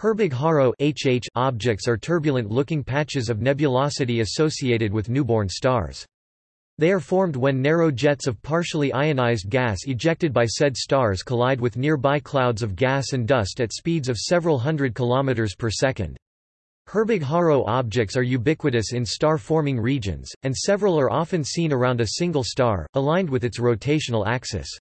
Herbig-Haro objects are turbulent-looking patches of nebulosity associated with newborn stars. They are formed when narrow jets of partially ionized gas ejected by said stars collide with nearby clouds of gas and dust at speeds of several hundred kilometers per second. Herbig-Haro objects are ubiquitous in star-forming regions, and several are often seen around a single star, aligned with its rotational axis.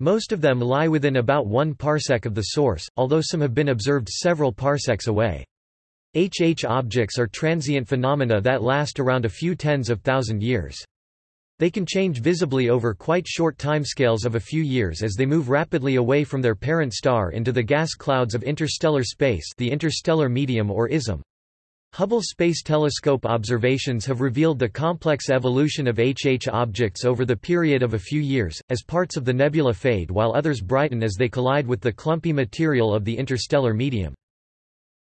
Most of them lie within about one parsec of the source, although some have been observed several parsecs away. HH objects are transient phenomena that last around a few tens of thousand years. They can change visibly over quite short timescales of a few years as they move rapidly away from their parent star into the gas clouds of interstellar space the interstellar medium or ISM. Hubble Space Telescope observations have revealed the complex evolution of HH objects over the period of a few years, as parts of the nebula fade while others brighten as they collide with the clumpy material of the interstellar medium.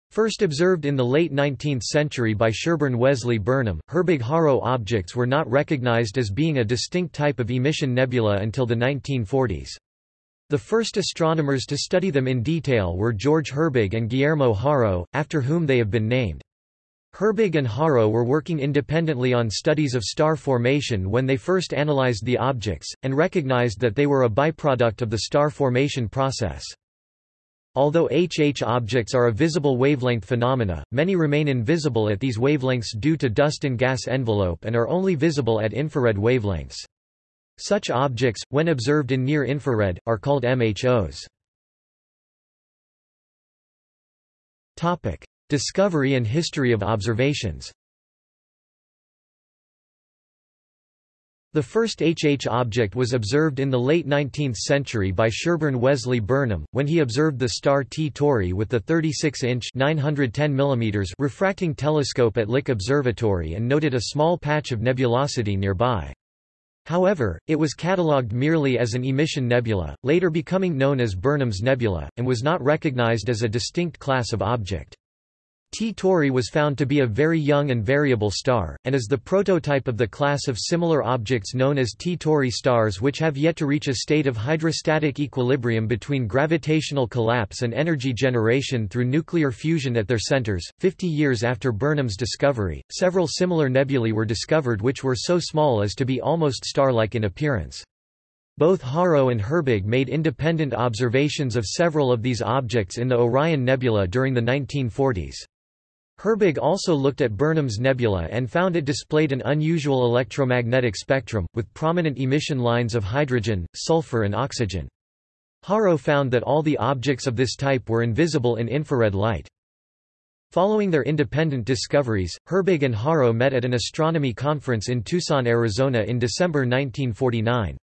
First observed in the late 19th century by Sherburne Wesley Burnham, Herbig-Haro objects were not recognized as being a distinct type of emission nebula until the 1940s. The first astronomers to study them in detail were George Herbig and Guillermo Haro, after whom they have been named. Herbig and Haro were working independently on studies of star formation when they first analyzed the objects, and recognized that they were a byproduct of the star formation process. Although HH objects are a visible wavelength phenomena, many remain invisible at these wavelengths due to dust and gas envelope and are only visible at infrared wavelengths. Such objects, when observed in near infrared, are called MHOs. Discovery and history of observations The first HH object was observed in the late 19th century by Sherburne Wesley Burnham, when he observed the star T Tauri with the 36-inch refracting telescope at Lick Observatory and noted a small patch of nebulosity nearby. However, it was catalogued merely as an emission nebula, later becoming known as Burnham's Nebula, and was not recognized as a distinct class of object. T Tauri was found to be a very young and variable star, and is the prototype of the class of similar objects known as T Tauri stars which have yet to reach a state of hydrostatic equilibrium between gravitational collapse and energy generation through nuclear fusion at their centers. Fifty years after Burnham's discovery, several similar nebulae were discovered which were so small as to be almost star-like in appearance. Both Haro and Herbig made independent observations of several of these objects in the Orion Nebula during the 1940s. Herbig also looked at Burnham's Nebula and found it displayed an unusual electromagnetic spectrum, with prominent emission lines of hydrogen, sulfur and oxygen. Haro found that all the objects of this type were invisible in infrared light. Following their independent discoveries, Herbig and Haro met at an astronomy conference in Tucson, Arizona in December 1949.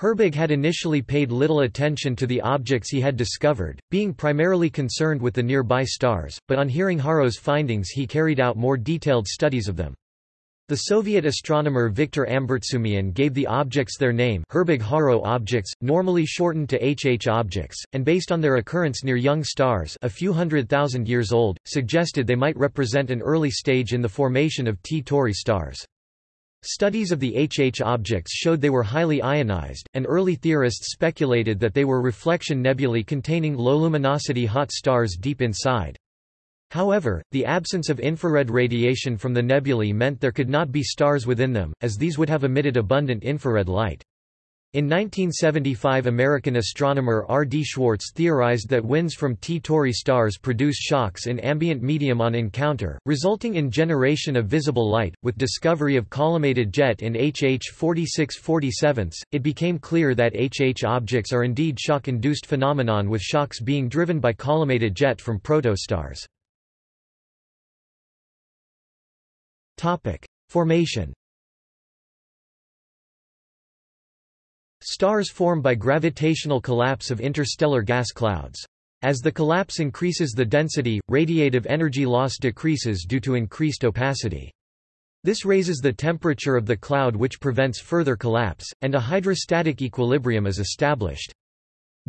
Herbig had initially paid little attention to the objects he had discovered, being primarily concerned with the nearby stars, but on hearing Haro's findings he carried out more detailed studies of them. The Soviet astronomer Viktor Ambartsumian gave the objects their name Herbig-Haro objects, normally shortened to HH objects, and based on their occurrence near young stars a few hundred thousand years old, suggested they might represent an early stage in the formation of T Tauri stars. Studies of the HH objects showed they were highly ionized, and early theorists speculated that they were reflection nebulae containing low-luminosity hot stars deep inside. However, the absence of infrared radiation from the nebulae meant there could not be stars within them, as these would have emitted abundant infrared light. In 1975 American astronomer R. D. Schwartz theorized that winds from T Tauri stars produce shocks in ambient medium on encounter, resulting in generation of visible light. With discovery of collimated jet in HH 4647, it became clear that HH objects are indeed shock-induced phenomenon with shocks being driven by collimated jet from protostars. Formation Stars form by gravitational collapse of interstellar gas clouds. As the collapse increases the density, radiative energy loss decreases due to increased opacity. This raises the temperature of the cloud which prevents further collapse, and a hydrostatic equilibrium is established.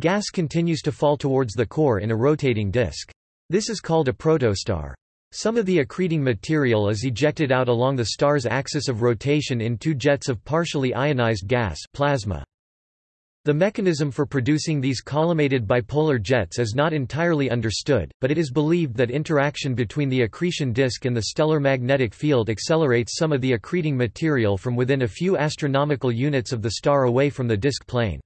Gas continues to fall towards the core in a rotating disk. This is called a protostar. Some of the accreting material is ejected out along the star's axis of rotation in two jets of partially ionized gas plasma. The mechanism for producing these collimated bipolar jets is not entirely understood, but it is believed that interaction between the accretion disk and the stellar magnetic field accelerates some of the accreting material from within a few astronomical units of the star away from the disk plane.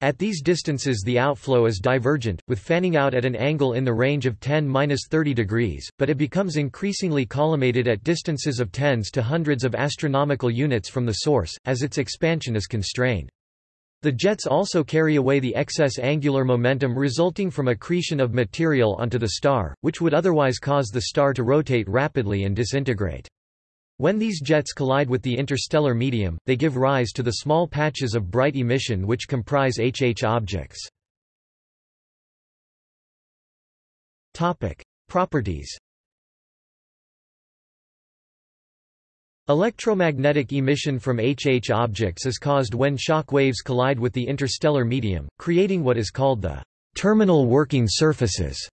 At these distances the outflow is divergent, with fanning out at an angle in the range of 10–30 degrees, but it becomes increasingly collimated at distances of tens to hundreds of astronomical units from the source, as its expansion is constrained. The jets also carry away the excess angular momentum resulting from accretion of material onto the star, which would otherwise cause the star to rotate rapidly and disintegrate. When these jets collide with the interstellar medium, they give rise to the small patches of bright emission which comprise HH objects. Properties Electromagnetic emission from HH objects is caused when shock waves collide with the interstellar medium, creating what is called the terminal working surfaces.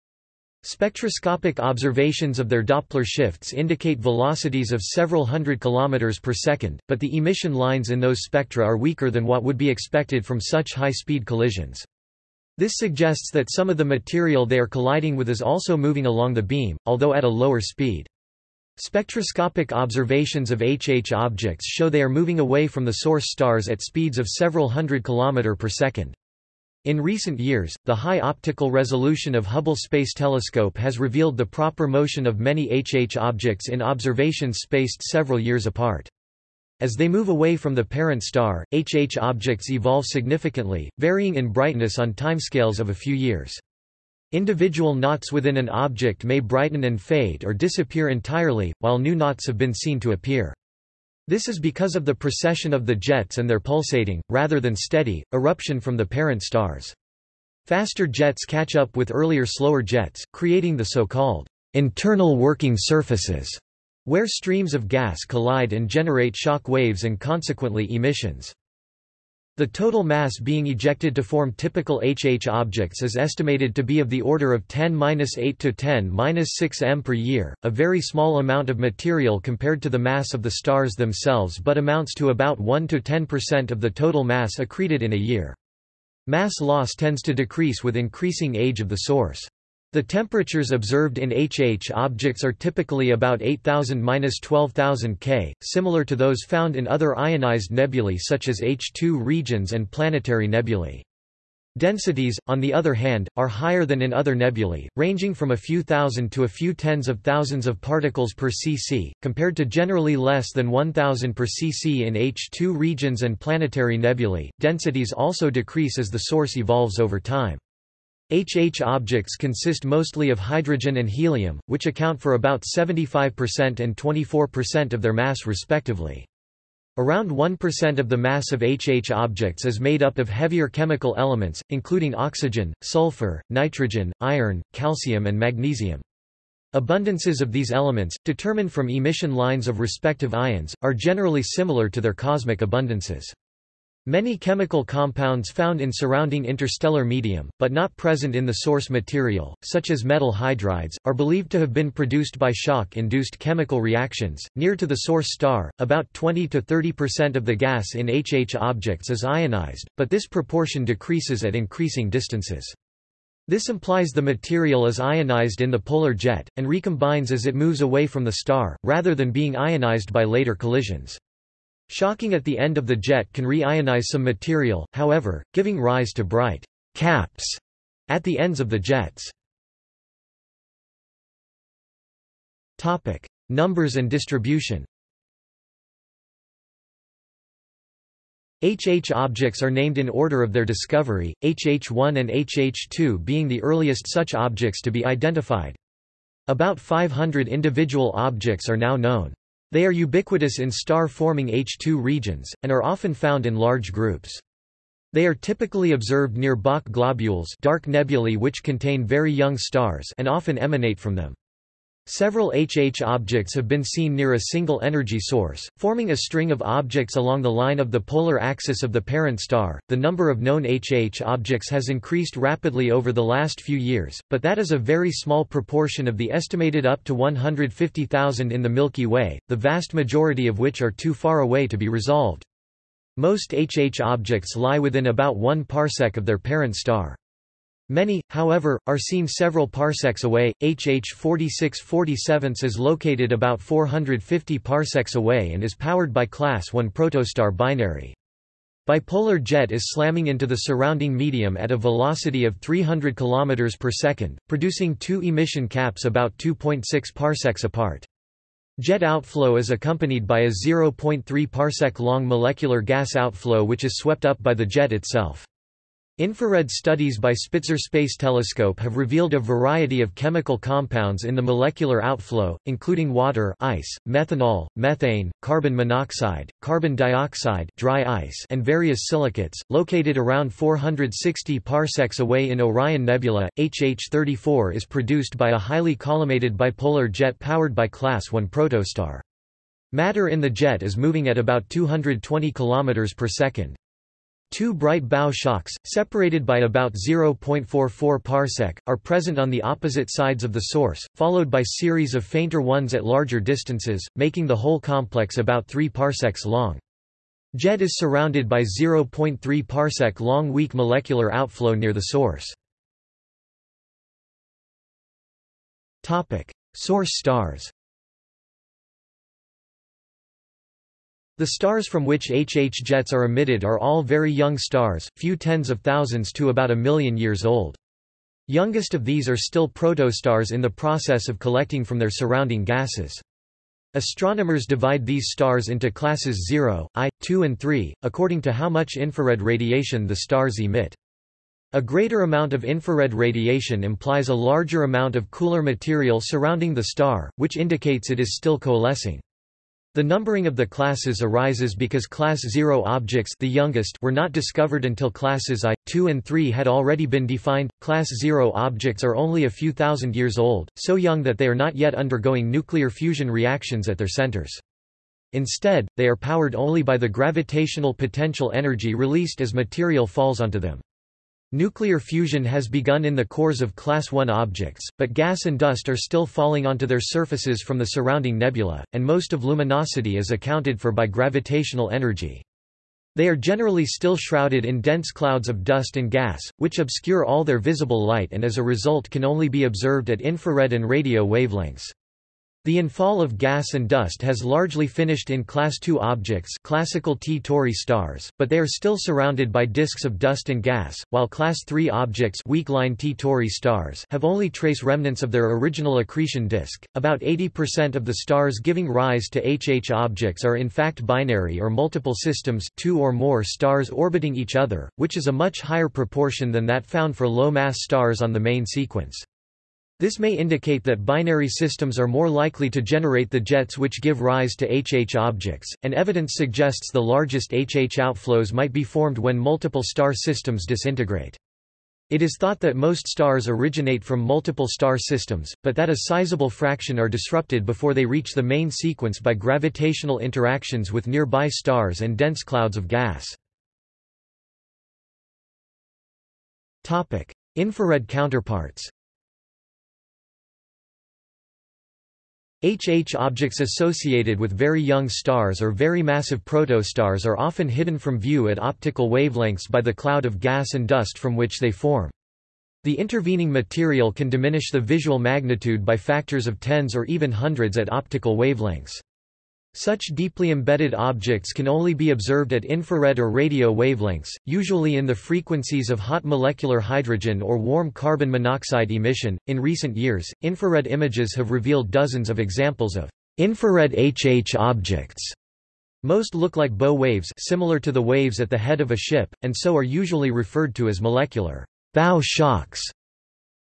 Spectroscopic observations of their Doppler shifts indicate velocities of several hundred kilometers per second, but the emission lines in those spectra are weaker than what would be expected from such high-speed collisions. This suggests that some of the material they are colliding with is also moving along the beam, although at a lower speed. Spectroscopic observations of HH objects show they are moving away from the source stars at speeds of several hundred km per second. In recent years, the high optical resolution of Hubble Space Telescope has revealed the proper motion of many HH objects in observations spaced several years apart. As they move away from the parent star, HH objects evolve significantly, varying in brightness on timescales of a few years. Individual knots within an object may brighten and fade or disappear entirely, while new knots have been seen to appear. This is because of the precession of the jets and their pulsating, rather than steady, eruption from the parent stars. Faster jets catch up with earlier slower jets, creating the so-called internal working surfaces, where streams of gas collide and generate shock waves and consequently emissions. The total mass being ejected to form typical HH objects is estimated to be of the order of 10-8 to 10-6 m per year, a very small amount of material compared to the mass of the stars themselves but amounts to about 1–10% of the total mass accreted in a year. Mass loss tends to decrease with increasing age of the source. The temperatures observed in HH objects are typically about 8000–12000 K, similar to those found in other ionized nebulae such as H2 regions and planetary nebulae. Densities, on the other hand, are higher than in other nebulae, ranging from a few thousand to a few tens of thousands of particles per cc, compared to generally less than 1000 per cc in H2 regions and planetary nebulae. Densities also decrease as the source evolves over time. HH objects consist mostly of hydrogen and helium, which account for about 75% and 24% of their mass respectively. Around 1% of the mass of HH objects is made up of heavier chemical elements, including oxygen, sulfur, nitrogen, iron, calcium and magnesium. Abundances of these elements, determined from emission lines of respective ions, are generally similar to their cosmic abundances. Many chemical compounds found in surrounding interstellar medium, but not present in the source material, such as metal hydrides, are believed to have been produced by shock-induced chemical reactions. Near to the source star, about 20 to 30% of the gas in HH objects is ionized, but this proportion decreases at increasing distances. This implies the material is ionized in the polar jet, and recombines as it moves away from the star, rather than being ionized by later collisions. Shocking at the end of the jet can reionize some material, however, giving rise to bright caps at the ends of the jets. Topic: Numbers and distribution. HH objects are named in order of their discovery, HH1 and HH2 being the earliest such objects to be identified. About 500 individual objects are now known. They are ubiquitous in star-forming H2 regions, and are often found in large groups. They are typically observed near Bok globules dark nebulae which contain very young stars and often emanate from them. Several HH objects have been seen near a single energy source, forming a string of objects along the line of the polar axis of the parent star. The number of known HH objects has increased rapidly over the last few years, but that is a very small proportion of the estimated up to 150,000 in the Milky Way, the vast majority of which are too far away to be resolved. Most HH objects lie within about 1 parsec of their parent star. Many, however, are seen several parsecs away. HH 4647 is located about 450 parsecs away and is powered by Class 1 protostar binary. Bipolar jet is slamming into the surrounding medium at a velocity of 300 km per second, producing two emission caps about 2.6 parsecs apart. Jet outflow is accompanied by a 0.3 parsec long molecular gas outflow which is swept up by the jet itself. Infrared studies by Spitzer Space Telescope have revealed a variety of chemical compounds in the molecular outflow, including water ice, methanol, methane, carbon monoxide, carbon dioxide dry ice, and various silicates. Located around 460 parsecs away in Orion Nebula, HH-34 is produced by a highly collimated bipolar jet powered by Class 1 protostar. Matter in the jet is moving at about 220 km per second. Two bright bow shocks, separated by about 0.44 parsec, are present on the opposite sides of the source, followed by series of fainter ones at larger distances, making the whole complex about 3 parsecs long. JET is surrounded by 0.3 parsec long weak molecular outflow near the source. Source stars The stars from which HH jets are emitted are all very young stars, few tens of thousands to about a million years old. Youngest of these are still protostars in the process of collecting from their surrounding gases. Astronomers divide these stars into classes 0, I, 2 and 3, according to how much infrared radiation the stars emit. A greater amount of infrared radiation implies a larger amount of cooler material surrounding the star, which indicates it is still coalescing. The numbering of the classes arises because class 0 objects the youngest were not discovered until classes I, 2 and 3 had already been defined. Class 0 objects are only a few thousand years old, so young that they are not yet undergoing nuclear fusion reactions at their centers. Instead, they are powered only by the gravitational potential energy released as material falls onto them. Nuclear fusion has begun in the cores of Class I objects, but gas and dust are still falling onto their surfaces from the surrounding nebula, and most of luminosity is accounted for by gravitational energy. They are generally still shrouded in dense clouds of dust and gas, which obscure all their visible light and as a result can only be observed at infrared and radio wavelengths. The infall of gas and dust has largely finished in Class II objects classical T Tauri stars, but they are still surrounded by disks of dust and gas, while Class III objects weak line T Tauri stars have only trace remnants of their original accretion disk. About 80% of the stars giving rise to HH objects are in fact binary or multiple systems two or more stars orbiting each other, which is a much higher proportion than that found for low-mass stars on the main sequence. This may indicate that binary systems are more likely to generate the jets which give rise to HH objects, and evidence suggests the largest HH outflows might be formed when multiple star systems disintegrate. It is thought that most stars originate from multiple star systems, but that a sizable fraction are disrupted before they reach the main sequence by gravitational interactions with nearby stars and dense clouds of gas. Infrared counterparts HH objects associated with very young stars or very massive protostars are often hidden from view at optical wavelengths by the cloud of gas and dust from which they form. The intervening material can diminish the visual magnitude by factors of tens or even hundreds at optical wavelengths. Such deeply embedded objects can only be observed at infrared or radio wavelengths, usually in the frequencies of hot molecular hydrogen or warm carbon monoxide emission. In recent years, infrared images have revealed dozens of examples of infrared HH objects. Most look like bow waves similar to the waves at the head of a ship, and so are usually referred to as molecular bow shocks.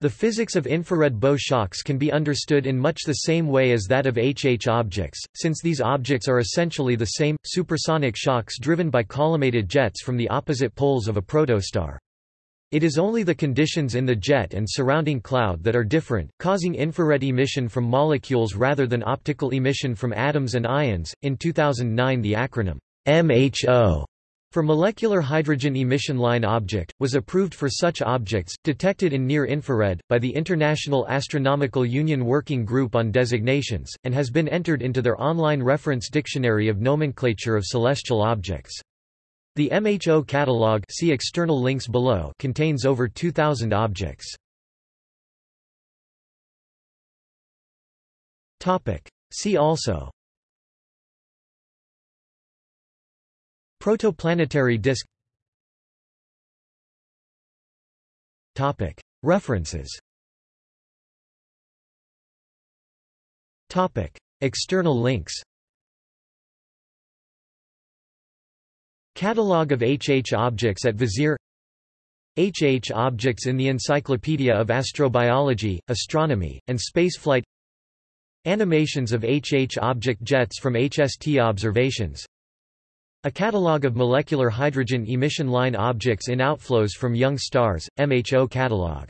The physics of infrared bow shocks can be understood in much the same way as that of HH objects, since these objects are essentially the same, supersonic shocks driven by collimated jets from the opposite poles of a protostar. It is only the conditions in the jet and surrounding cloud that are different, causing infrared emission from molecules rather than optical emission from atoms and ions. In 2009, the acronym MHO for molecular hydrogen emission line object, was approved for such objects, detected in near-infrared, by the International Astronomical Union Working Group on Designations, and has been entered into their online reference dictionary of nomenclature of celestial objects. The MHO catalog see external links below contains over 2,000 objects. See also Protoplanetary disk References. External links. Catalogue of HH objects at Vizier. HH objects in the Encyclopedia of Astrobiology, Astronomy, and Spaceflight. Animations of HH object jets from HST observations A catalogue of molecular hydrogen emission line objects in outflows from young stars, MHO catalogue